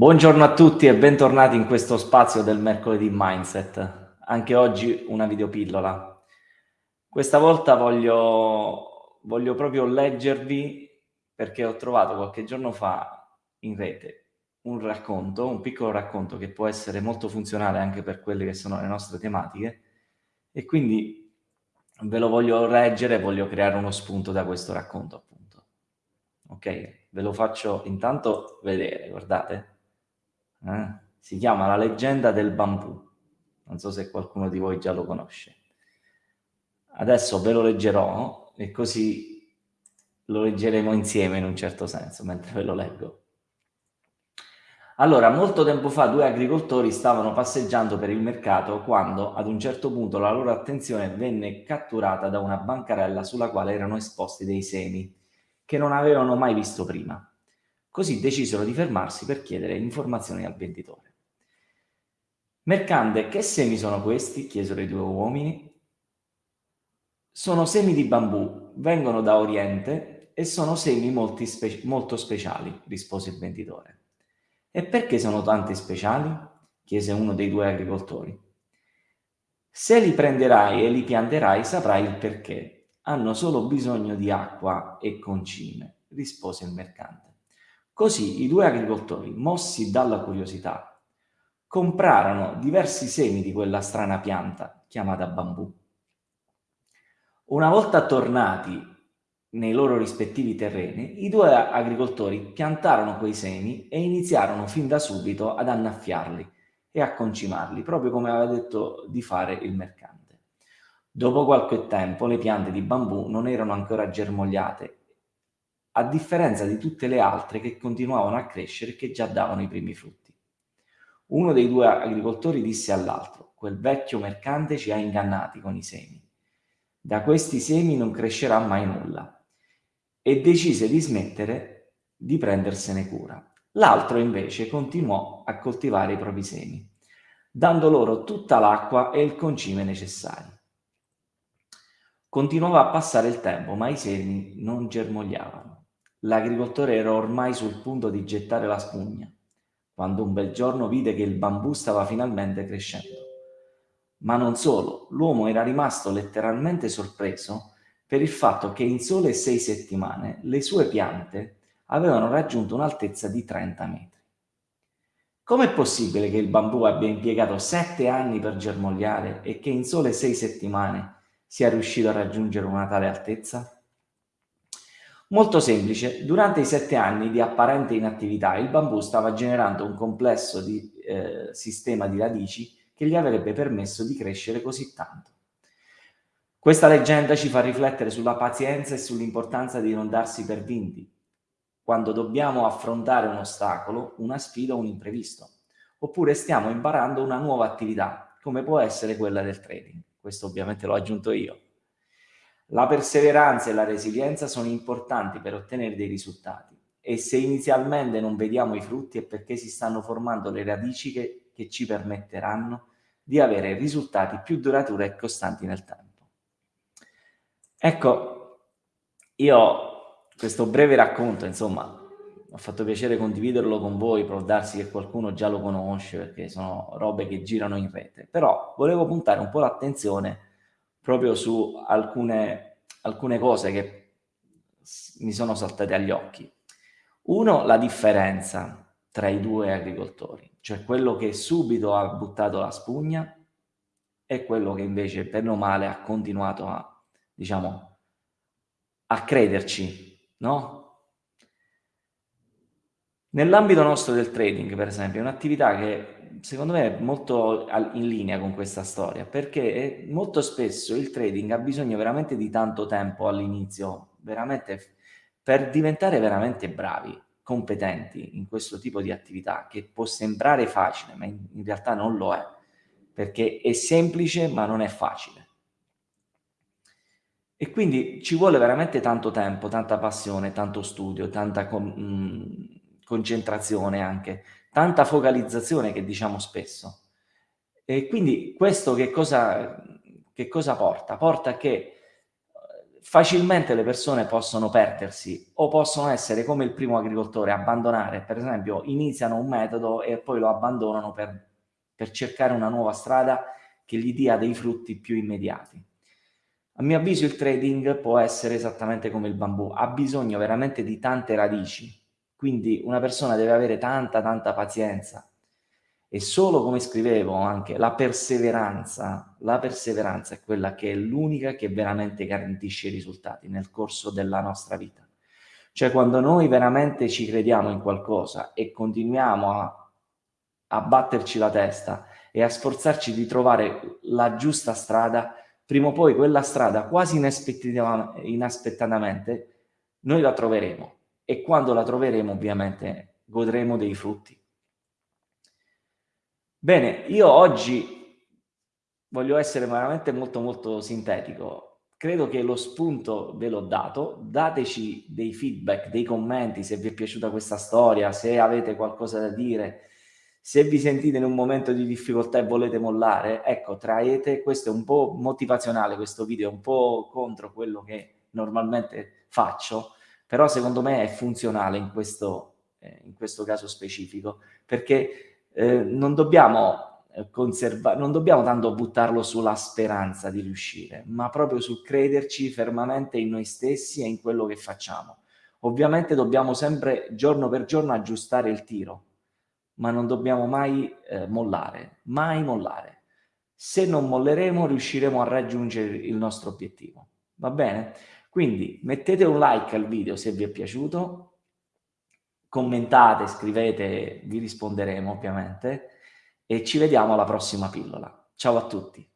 Buongiorno a tutti e bentornati in questo spazio del mercoledì Mindset. Anche oggi una videopillola. Questa volta voglio, voglio proprio leggervi, perché ho trovato qualche giorno fa in rete un racconto, un piccolo racconto che può essere molto funzionale anche per quelle che sono le nostre tematiche e quindi ve lo voglio leggere e voglio creare uno spunto da questo racconto appunto. Ok? Ve lo faccio intanto vedere, guardate. Eh? Si chiama La leggenda del bambù. Non so se qualcuno di voi già lo conosce. Adesso ve lo leggerò e così lo leggeremo insieme in un certo senso, mentre ve lo leggo. Allora, molto tempo fa due agricoltori stavano passeggiando per il mercato quando ad un certo punto la loro attenzione venne catturata da una bancarella sulla quale erano esposti dei semi che non avevano mai visto prima. Così decisero di fermarsi per chiedere informazioni al venditore. Mercante, che semi sono questi? chiesero i due uomini. Sono semi di bambù, vengono da Oriente e sono semi spe molto speciali, rispose il venditore. E perché sono tanti speciali? chiese uno dei due agricoltori. Se li prenderai e li pianterai saprai il perché. Hanno solo bisogno di acqua e concime, rispose il mercante. Così i due agricoltori, mossi dalla curiosità, comprarono diversi semi di quella strana pianta chiamata bambù. Una volta tornati nei loro rispettivi terreni, i due agricoltori piantarono quei semi e iniziarono fin da subito ad annaffiarli e a concimarli, proprio come aveva detto di fare il mercante. Dopo qualche tempo le piante di bambù non erano ancora germogliate a differenza di tutte le altre che continuavano a crescere e che già davano i primi frutti. Uno dei due agricoltori disse all'altro, quel vecchio mercante ci ha ingannati con i semi. Da questi semi non crescerà mai nulla. E decise di smettere di prendersene cura. L'altro invece continuò a coltivare i propri semi, dando loro tutta l'acqua e il concime necessari. Continuava a passare il tempo, ma i semi non germogliavano. L'agricoltore era ormai sul punto di gettare la spugna, quando un bel giorno vide che il bambù stava finalmente crescendo. Ma non solo, l'uomo era rimasto letteralmente sorpreso per il fatto che in sole sei settimane le sue piante avevano raggiunto un'altezza di 30 metri. Com'è possibile che il bambù abbia impiegato sette anni per germogliare e che in sole sei settimane sia riuscito a raggiungere una tale altezza? Molto semplice, durante i sette anni di apparente inattività il bambù stava generando un complesso di eh, sistema di radici che gli avrebbe permesso di crescere così tanto. Questa leggenda ci fa riflettere sulla pazienza e sull'importanza di non darsi per vinti, quando dobbiamo affrontare un ostacolo, una sfida o un imprevisto, oppure stiamo imparando una nuova attività, come può essere quella del trading. Questo ovviamente l'ho aggiunto io. La perseveranza e la resilienza sono importanti per ottenere dei risultati e se inizialmente non vediamo i frutti è perché si stanno formando le radici che, che ci permetteranno di avere risultati più duraturi e costanti nel tempo. Ecco, io questo breve racconto, insomma, ho fatto piacere condividerlo con voi, può darsi che qualcuno già lo conosce perché sono robe che girano in rete, però volevo puntare un po' l'attenzione proprio su alcune, alcune cose che mi sono saltate agli occhi. Uno, la differenza tra i due agricoltori, cioè quello che subito ha buttato la spugna e quello che invece, per o male, ha continuato a, diciamo, a crederci, no? Nell'ambito nostro del trading, per esempio, è un'attività che secondo me è molto in linea con questa storia, perché molto spesso il trading ha bisogno veramente di tanto tempo all'inizio, veramente per diventare veramente bravi, competenti in questo tipo di attività, che può sembrare facile, ma in, realtà non lo è, perché è semplice ma non è facile. E quindi ci vuole veramente tanto tempo, tanta passione, tanto studio, tanta mh, concentrazione anche, tanta focalizzazione che diciamo spesso. E quindi questo che cosa, che cosa porta? Porta che facilmente le persone possono perdersi o possono essere come il primo agricoltore, abbandonare, per esempio iniziano un metodo e poi lo abbandonano per, per cercare una nuova strada che gli dia dei frutti più immediati. A mio avviso il trading può essere esattamente come il bambù, ha bisogno veramente di tante radici, quindi una persona deve avere tanta tanta pazienza e solo come scrivevo anche la perseveranza, la perseveranza è quella che è l'unica che veramente garantisce i risultati nel corso della nostra vita. Cioè quando noi veramente ci crediamo in qualcosa e continuiamo a, a batterci la testa e a sforzarci di trovare la giusta strada, prima o poi quella strada quasi inaspettatamente noi la troveremo e quando la troveremo ovviamente godremo dei frutti. Bene, io oggi voglio essere veramente molto molto sintetico. Credo che lo spunto ve l'ho dato, dateci dei feedback, dei commenti se vi è piaciuta questa storia, se avete qualcosa da dire, se vi sentite in un momento di difficoltà e volete mollare, ecco, traete, questo è un po' motivazionale, questo video è un po' contro quello che normalmente faccio, però secondo me è funzionale in questo, eh, in questo caso specifico, perché eh, non dobbiamo eh, non dobbiamo tanto buttarlo sulla speranza di riuscire, ma proprio sul crederci fermamente in noi stessi e in quello che facciamo. Ovviamente dobbiamo sempre, giorno per giorno, aggiustare il tiro, ma non dobbiamo mai eh, mollare, mai mollare. Se non molleremo riusciremo a raggiungere il nostro obiettivo. Va bene? Quindi mettete un like al video se vi è piaciuto, commentate, scrivete, vi risponderemo ovviamente e ci vediamo alla prossima pillola. Ciao a tutti!